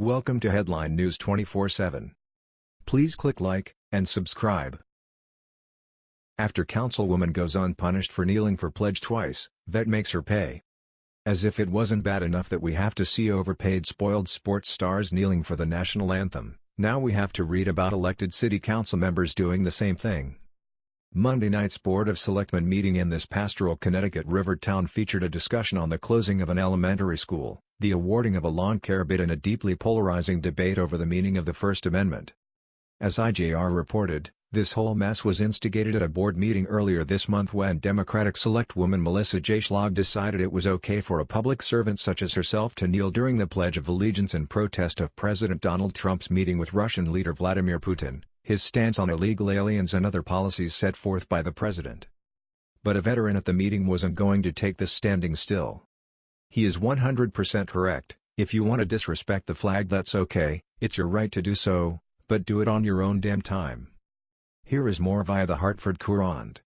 Welcome to Headline News 24/7. Please click like and subscribe. After councilwoman goes unpunished for kneeling for pledge twice, vet makes her pay. As if it wasn't bad enough that we have to see overpaid spoiled sports stars kneeling for the national anthem, now we have to read about elected city council members doing the same thing. Monday night's Board of Selectmen meeting in this pastoral Connecticut river town featured a discussion on the closing of an elementary school, the awarding of a lawn care bid and a deeply polarizing debate over the meaning of the First Amendment. As IJR reported, this whole mess was instigated at a board meeting earlier this month when Democratic Selectwoman Melissa J. Schlag decided it was okay for a public servant such as herself to kneel during the Pledge of Allegiance in protest of President Donald Trump's meeting with Russian leader Vladimir Putin his stance on illegal aliens and other policies set forth by the president. But a veteran at the meeting wasn't going to take this standing still. He is 100% correct, if you want to disrespect the flag that's okay, it's your right to do so, but do it on your own damn time. Here is more via the Hartford Courant.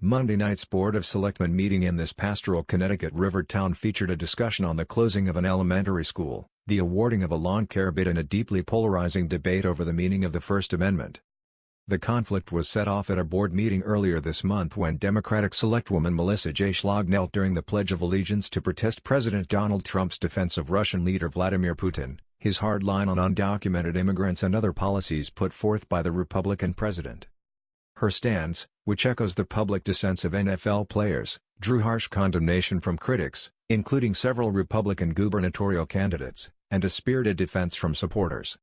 Monday night's Board of Selectmen meeting in this pastoral Connecticut river town featured a discussion on the closing of an elementary school the awarding of a lawn care bid and a deeply polarizing debate over the meaning of the First Amendment. The conflict was set off at a board meeting earlier this month when Democratic Selectwoman Melissa J. Schlag knelt during the Pledge of Allegiance to protest President Donald Trump's defense of Russian leader Vladimir Putin, his hard line on undocumented immigrants and other policies put forth by the Republican president. Her stance, which echoes the public dissents of NFL players, drew harsh condemnation from critics, including several Republican gubernatorial candidates, and a spirited defense from supporters.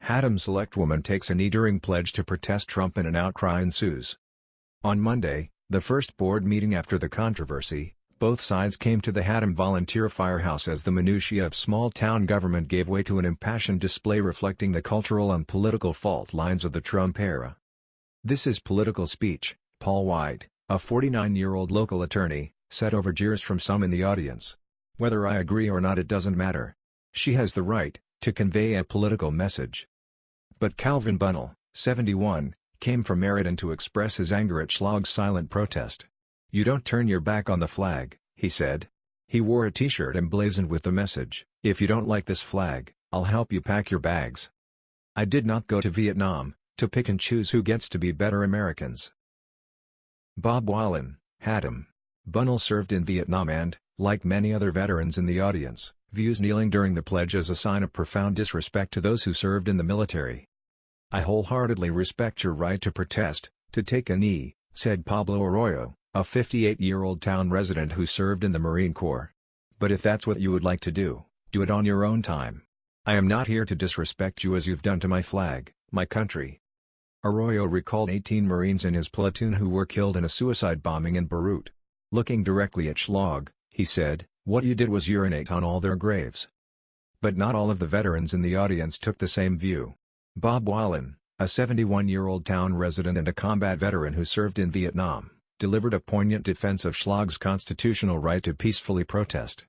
Haddam Selectwoman takes a knee during pledge to protest Trump and an outcry ensues. On Monday, the first board meeting after the controversy, both sides came to the Haddam Volunteer Firehouse as the minutiae of small-town government gave way to an impassioned display reflecting the cultural and political fault lines of the Trump era. This is political speech, Paul White, a 49-year-old local attorney, said over jeers from some in the audience. Whether I agree or not it doesn't matter. She has the right, to convey a political message. But Calvin Bunnell, 71, came from Meriden to express his anger at Schlag's silent protest. You don't turn your back on the flag, he said. He wore a t-shirt emblazoned with the message, if you don't like this flag, I'll help you pack your bags. I did not go to Vietnam, to pick and choose who gets to be better Americans. Bob Wallen, Haddam. Bunnell served in Vietnam and, like many other veterans in the audience, views kneeling during the pledge as a sign of profound disrespect to those who served in the military. I wholeheartedly respect your right to protest, to take a knee, said Pablo Arroyo, a 58-year-old town resident who served in the Marine Corps. But if that's what you would like to do, do it on your own time. I am not here to disrespect you as you've done to my flag, my country. Arroyo recalled 18 Marines in his platoon who were killed in a suicide bombing in Beirut. Looking directly at Schlag, he said, what you did was urinate on all their graves. But not all of the veterans in the audience took the same view. Bob Wallen, a 71-year-old town resident and a combat veteran who served in Vietnam, delivered a poignant defense of Schlag's constitutional right to peacefully protest.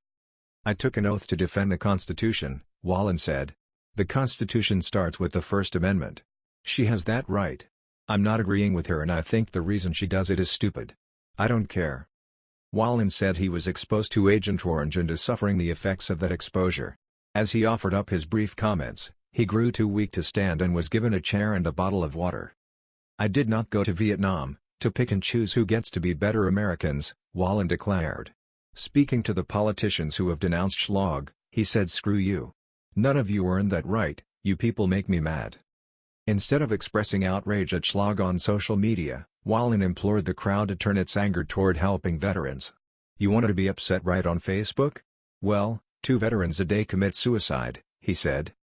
I took an oath to defend the Constitution, Wallen said. The Constitution starts with the First Amendment. She has that right. I'm not agreeing with her and I think the reason she does it is stupid. I don't care. Wallen said he was exposed to Agent Orange and is suffering the effects of that exposure. As he offered up his brief comments, he grew too weak to stand and was given a chair and a bottle of water. I did not go to Vietnam, to pick and choose who gets to be better Americans, Wallen declared. Speaking to the politicians who have denounced Schlag, he said screw you. None of you earned that right, you people make me mad. Instead of expressing outrage at Schlag on social media, Wallen implored the crowd to turn its anger toward helping veterans. You wanted to be upset right on Facebook? Well, two veterans a day commit suicide, he said.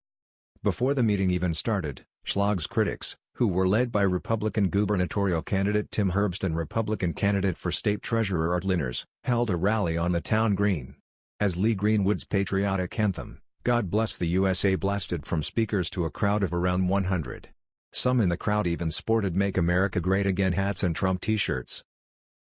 Before the meeting even started, Schlag's critics, who were led by Republican gubernatorial candidate Tim Herbst and Republican candidate for state treasurer Art Linares, held a rally on the town green. As Lee Greenwood's patriotic anthem, God Bless the USA blasted from speakers to a crowd of around 100. Some in the crowd even sported Make America Great Again hats and Trump t-shirts.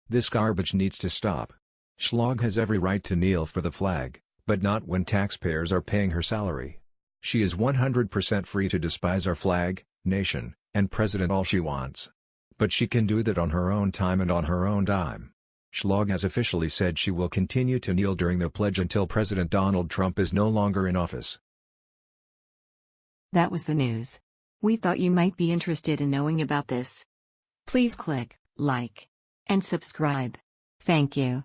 This garbage needs to stop. Schlag has every right to kneel for the flag, but not when taxpayers are paying her salary. She is 100% free to despise our flag, nation, and president all she wants. But she can do that on her own time and on her own dime. Schlag has officially said she will continue to kneel during the pledge until President Donald Trump is no longer in office. That was the news. We thought you might be interested in knowing about this. Please click like and subscribe. Thank you.